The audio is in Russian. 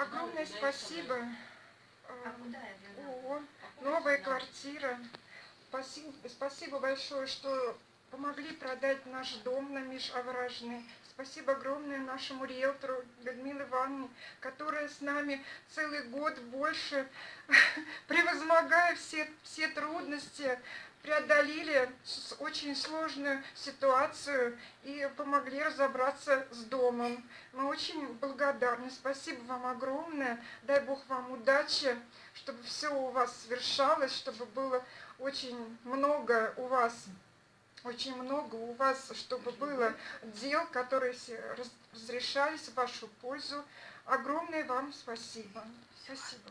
Огромное спасибо. О, новая квартира. Спасибо, большое, что помогли продать наш дом на Межовражный. Спасибо огромное нашему риэлтору Людмиле Ивановне, которая с нами целый год больше, превозмогая все, все трудности, преодолели очень сложную ситуацию и помогли разобраться с домом. Мы очень благодарны. Спасибо вам огромное. Дай Бог вам удачи, чтобы все у вас свершалось, чтобы было очень много у вас очень много у вас, чтобы было дел, которые разрешались в вашу пользу. Огромное вам спасибо. Спасибо.